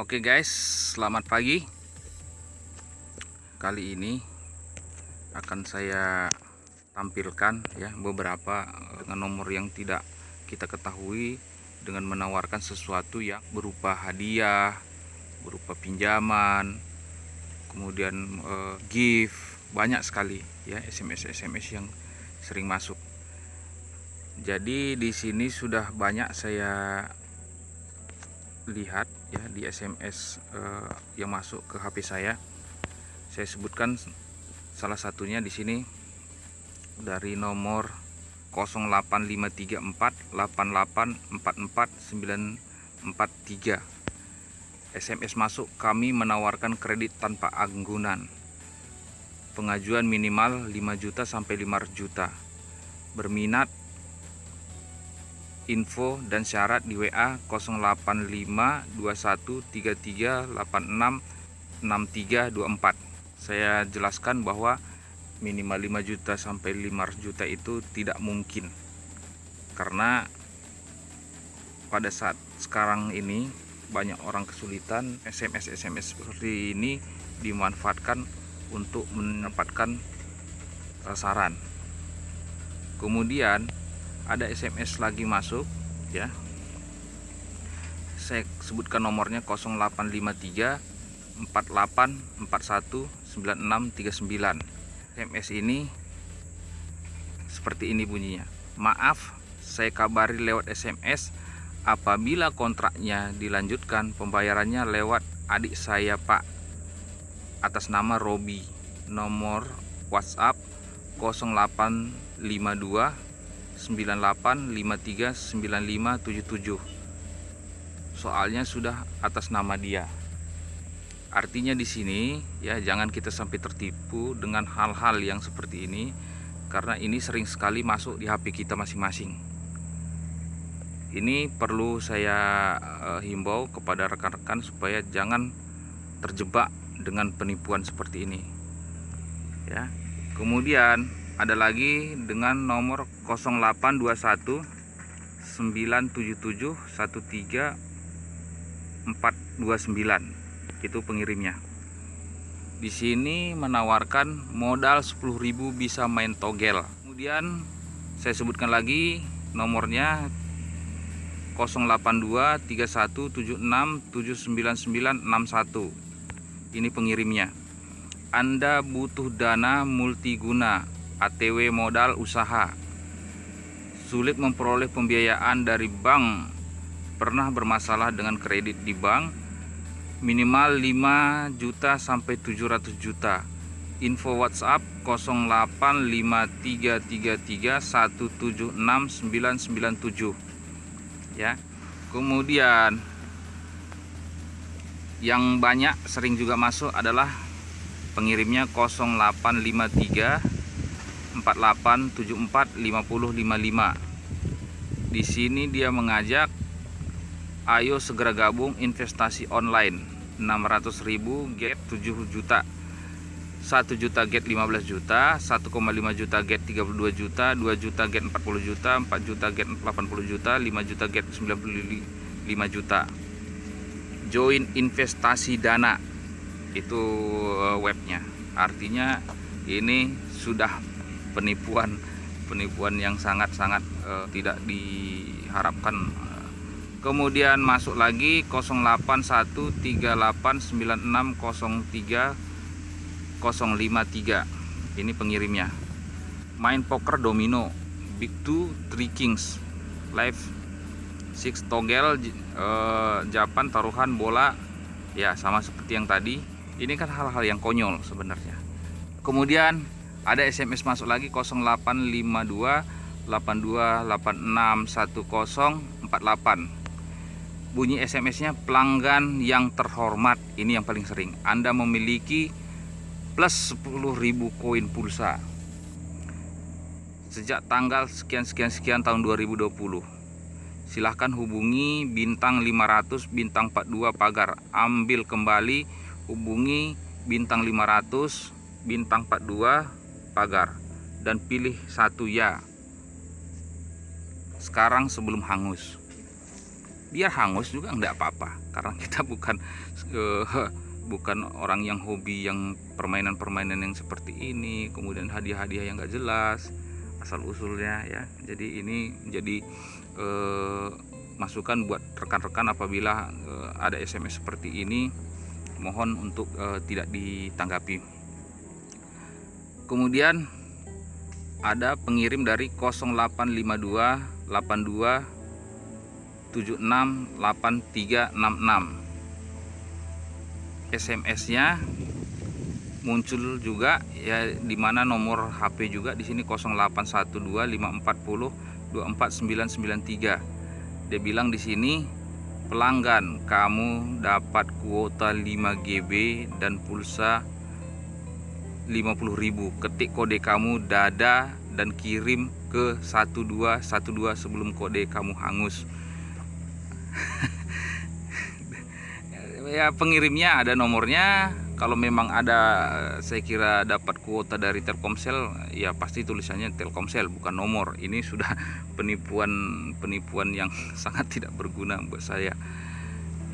Oke guys, selamat pagi. Kali ini akan saya tampilkan ya beberapa dengan nomor yang tidak kita ketahui dengan menawarkan sesuatu yang berupa hadiah, berupa pinjaman, kemudian eh, gift, banyak sekali ya SMS SMS yang sering masuk. Jadi di sini sudah banyak saya lihat ya di SMS uh, yang masuk ke HP saya. Saya sebutkan salah satunya di sini dari nomor 08534884493. SMS masuk kami menawarkan kredit tanpa anggunan. Pengajuan minimal 5 juta sampai 5 juta. Berminat info dan syarat di WA 08521338666324 saya jelaskan bahwa minimal 5 juta sampai 5 juta itu tidak mungkin. Karena pada saat sekarang ini banyak orang kesulitan SMS SMS seperti ini dimanfaatkan untuk mendapatkan sasaran kemudian ada SMS lagi masuk ya. Saya sebutkan nomornya 0853 4841 9639 SMS ini seperti ini bunyinya. Maaf saya kabari lewat SMS apabila kontraknya dilanjutkan pembayarannya lewat adik saya pak. Atas nama Robi. Nomor WhatsApp 0852 98539577 soalnya sudah atas nama dia. Artinya di sini ya jangan kita sampai tertipu dengan hal-hal yang seperti ini karena ini sering sekali masuk di HP kita masing-masing. Ini perlu saya uh, himbau kepada rekan-rekan supaya jangan terjebak dengan penipuan seperti ini. Ya kemudian ada lagi dengan nomor 0821 977 13429 itu pengirimnya. Di sini menawarkan modal 10.000 bisa main togel. Kemudian saya sebutkan lagi nomornya 082 3176 79961 ini pengirimnya. Anda butuh dana multiguna ATW modal usaha. Sulit memperoleh pembiayaan dari bank. Pernah bermasalah dengan kredit di bank? Minimal 5 juta sampai 700 juta. Info WhatsApp 085333176997 ya. Kemudian yang banyak sering juga masuk adalah pengirimnya 0853 48745055. Di sini dia mengajak ayo segera gabung investasi online. 600.000 get 7 juta. 1 juta get 15 juta. 1,5 juta get 32 juta. 2 juta get 40 juta. 4 juta get 80 juta. 5 juta get 95 juta. Join investasi dana. Itu eh, webnya. Artinya ini sudah penipuan penipuan yang sangat-sangat uh, tidak diharapkan. Kemudian masuk lagi 0813860353 ini pengirimnya. Main poker domino. Big two three kings. Live six togel uh, japan taruhan bola. Ya sama seperti yang tadi. Ini kan hal-hal yang konyol sebenarnya. Kemudian ada SMS masuk lagi 0852 82861048 bunyi SMS-nya pelanggan yang terhormat. Ini yang paling sering. Anda memiliki plus 10.000 koin pulsa. Sejak tanggal sekian-sekian-sekian tahun 2020 silahkan hubungi bintang 500 bintang 42 pagar. Ambil kembali hubungi bintang 500 bintang 42 pagar dan pilih satu ya. Sekarang sebelum hangus. Biar hangus juga enggak apa-apa karena kita bukan uh, bukan orang yang hobi yang permainan-permainan yang seperti ini kemudian hadiah-hadiah yang enggak jelas asal usulnya ya. Jadi ini menjadi uh, masukan buat rekan-rekan apabila uh, ada SMS seperti ini mohon untuk uh, tidak ditanggapi kemudian ada pengirim dari 0852 82 76 8366 SMS nya muncul juga ya di mana nomor HP juga di sini 0812 540 24993 dia bilang di sini pelanggan kamu dapat kuota 5 GB dan pulsa 50.000 ketik kode kamu dada dan kirim ke 1212 sebelum kode kamu hangus. Ya pengirimnya ada nomornya. Kalau memang ada saya kira dapat kuota dari Telkomsel ya pasti tulisannya Telkomsel bukan nomor. Ini sudah penipuan penipuan yang sangat tidak berguna buat saya.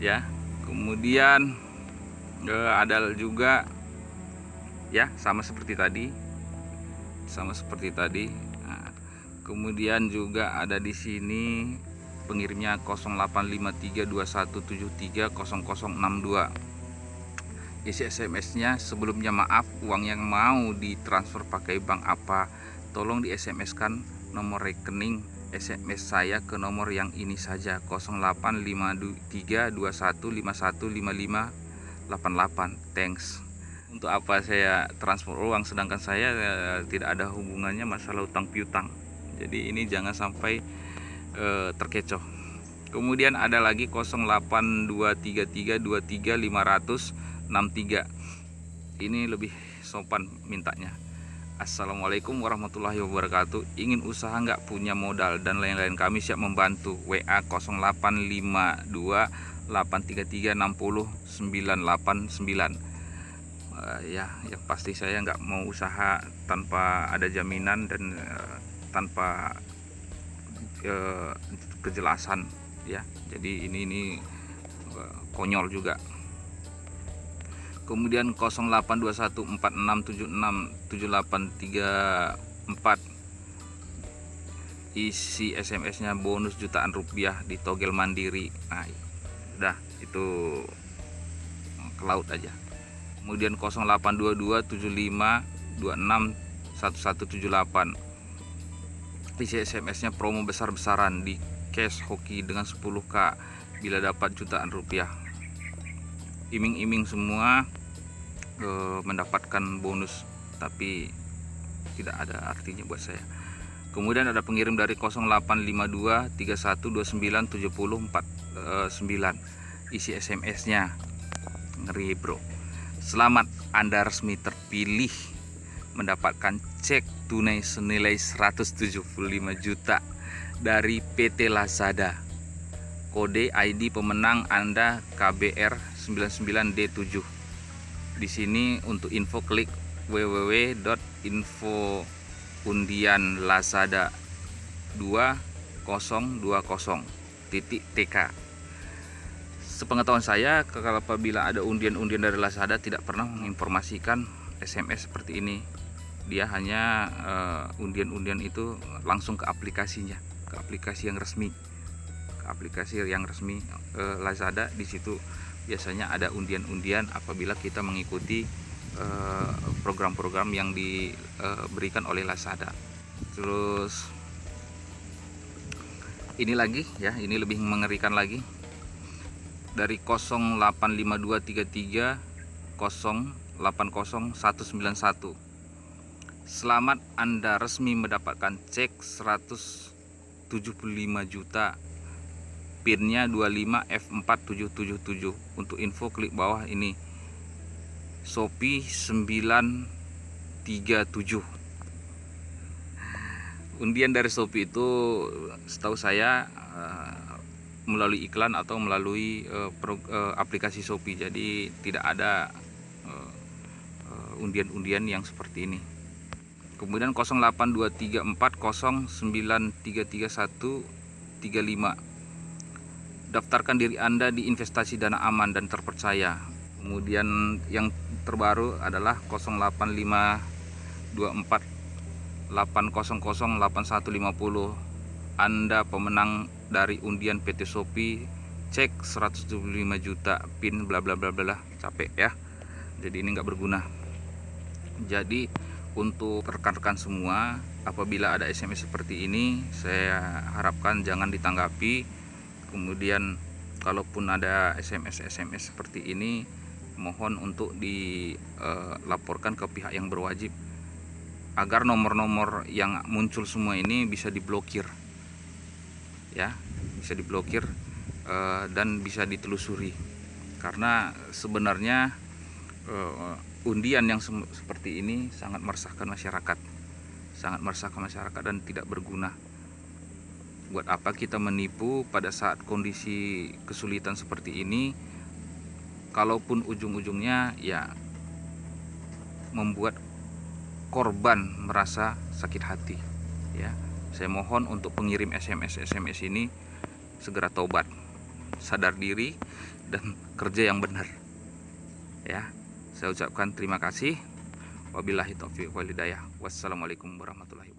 Ya kemudian eh, ada juga ya sama seperti tadi. Sama seperti tadi. Nah, kemudian juga ada di sini pengirimnya 085321730062 isi SMS-nya sebelumnya maaf uang yang mau ditransfer pakai bank apa tolong di SMS kan nomor rekening SMS saya ke nomor yang ini saja 085321515588 thanks untuk apa saya transfer uang sedangkan saya eh, tidak ada hubungannya masalah utang piutang. Jadi ini jangan sampai eh, terkecoh. Kemudian ada lagi 0823323 63 ini lebih sopan mintanya. Assalamualaikum warahmatullahi wabarakatuh. Ingin usaha nggak? Punya modal dan lain-lain. Kami siap membantu. WA 0852 833 60 989 uh, ya yang pasti saya nggak mau usaha tanpa ada jaminan dan uh, tanpa uh, kejelasan ya. Jadi ini ini uh, konyol juga. Kemudian 082146767834 isi SMS nya bonus jutaan rupiah di togel mandiri. Nah udah itu ke laut aja kemudian 082275261178 isi SMS nya promo besar-besaran di cash hoki dengan 10k bila dapat jutaan rupiah. Iming-iming semua e, mendapatkan bonus tapi tidak ada artinya buat saya. Kemudian ada pengirim dari 0852 3129 isi SMS nya ngeri bro selamat anda resmi terpilih mendapatkan cek tunai senilai 175 juta dari PT Lazada. Kode ID pemenang anda KBR 99D7 di sini untuk info klik www.infoundianlazada 2020.tk sepengetahuan saya kalau apabila ada undian-undian dari Lazada tidak pernah menginformasikan SMS seperti ini dia hanya uh, undian-undian itu langsung ke aplikasinya ke aplikasi yang resmi ke aplikasi yang resmi uh, Lazada di situ biasanya ada undian-undian apabila kita mengikuti eh, program-program yang diberikan oleh Lazada. Terus ini lagi ya, ini lebih mengerikan lagi. Dari 085233 080191. Selamat Anda resmi mendapatkan cek 175 juta. Pinnya 25F4777 untuk info klik bawah ini. Shopee 937 undian dari Shopee itu setahu saya uh, melalui iklan atau melalui uh, pro, uh, aplikasi Shopee jadi tidak ada undian-undian uh, yang seperti ini kemudian 0823409333135 daftarkan diri Anda di investasi dana aman dan terpercaya. Kemudian yang terbaru adalah 08524 800 8150. Anda pemenang dari undian PT Shopee cek 175 juta pin bla bla bla bla capek ya. Jadi ini nggak berguna. Jadi untuk rekan-rekan semua apabila ada SMS seperti ini saya harapkan jangan ditanggapi. Kemudian kalaupun ada SMS SMS seperti ini mohon untuk dilaporkan ke pihak yang berwajib. Agar nomor-nomor yang muncul semua ini bisa diblokir ya bisa diblokir uh, dan bisa ditelusuri. Karena sebenarnya uh, undian yang se seperti ini sangat meresahkan masyarakat. Sangat meresahkan masyarakat dan tidak berguna. Buat apa kita menipu pada saat kondisi kesulitan seperti ini? Kalaupun ujung-ujungnya ya membuat korban merasa sakit hati ya saya mohon untuk pengirim SMS SMS ini segera taubat, sadar diri dan kerja yang benar. Ya, saya ucapkan terima kasih. Wabillahi taufiq walhidayah. Wassalamualaikum warahmatullahi wabarakatuh.